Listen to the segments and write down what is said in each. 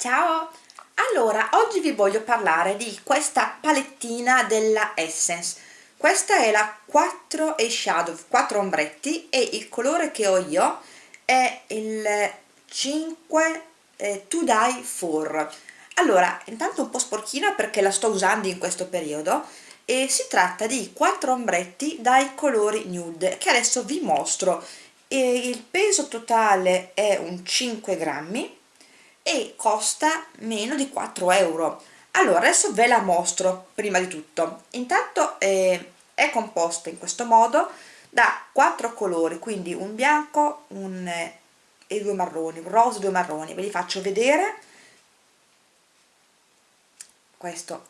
Ciao! Allora, oggi vi voglio parlare di questa palettina della Essence. Questa è la 4 Eyeshadow, 4 ombretti e il colore che ho io è il 5 eh, To Die For. Allora, intanto un po' sporchina perché la sto usando in questo periodo e si tratta di 4 ombretti dai colori nude che adesso vi mostro. E il peso totale è un 5 grammi e costa meno di 4 euro. Allora adesso ve la mostro prima di tutto. Intanto eh, è composta in questo modo da quattro colori quindi un bianco un, eh, e due marroni un rosa e due marroni. Ve li faccio vedere. Questo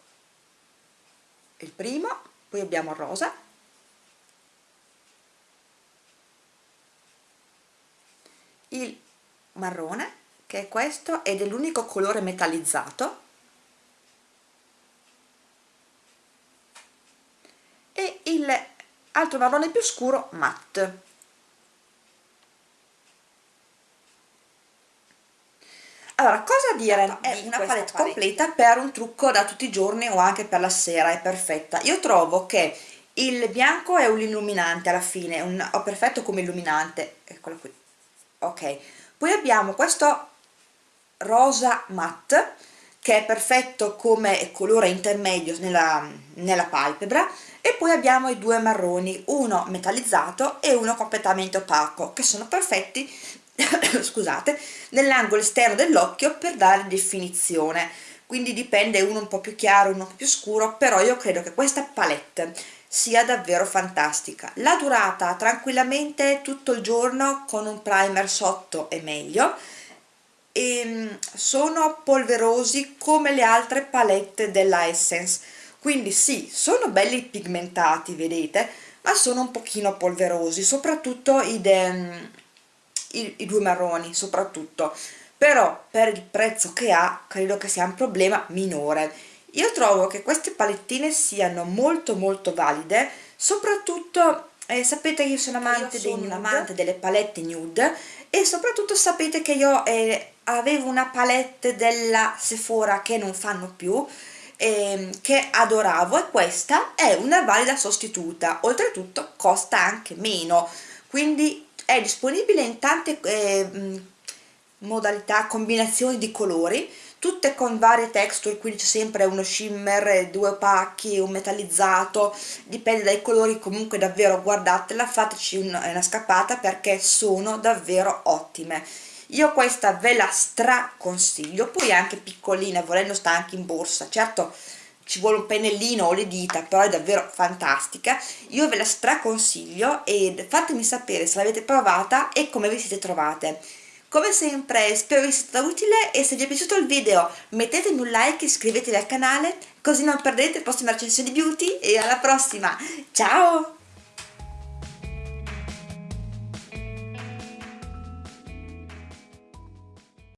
è il primo poi abbiamo il rosa. Il marrone che è questo ed è l'unico colore metallizzato. E il altro marrone più scuro matte. Allora cosa dire è una palette completa per un trucco da tutti i giorni o anche per la sera è perfetta. Io trovo che il bianco è un illuminante alla fine un, ho perfetto come illuminante eccolo qui. Ok poi abbiamo questo rosa matte che è perfetto come colore intermedio nella, nella palpebra. E poi abbiamo i due marroni uno metallizzato e uno completamente opaco che sono perfetti scusate nell'angolo esterno dell'occhio per dare definizione. Quindi dipende uno un po' più chiaro uno più scuro però io credo che questa palette sia davvero fantastica. La durata tranquillamente tutto il giorno con un primer sotto è meglio e ehm, sono polverosi come le altre palette della Essence. Quindi sì, sono belli pigmentati vedete ma sono un pochino polverosi soprattutto i, de, i, i due marroni soprattutto. Però per il prezzo che ha credo che sia un problema minore. Io trovo che queste palettine siano molto molto valide soprattutto eh, sapete che io sono amante, io sono dei, amante delle palette nude e soprattutto sapete che io eh, avevo una palette della Sephora che non fanno più eh, che adoravo e questa è una valida sostituta oltretutto costa anche meno quindi è disponibile in tante eh, modalità, combinazioni di colori tutte con varie texture, quindi c'è sempre uno shimmer, due opachi, un metallizzato, dipende dai colori, comunque davvero guardatela, fateci una scappata perché sono davvero ottime. Io questa ve la straconsiglio, poi è anche piccolina, volendo sta anche in borsa, certo ci vuole un pennellino o le dita, però è davvero fantastica, io ve la straconsiglio e fatemi sapere se l'avete provata e come vi siete trovate. Come sempre spero vi sia stata utile e se vi è piaciuto il video mettetemi un like e iscrivetevi al canale così non perdete le prossime recensioni beauty e alla prossima, ciao!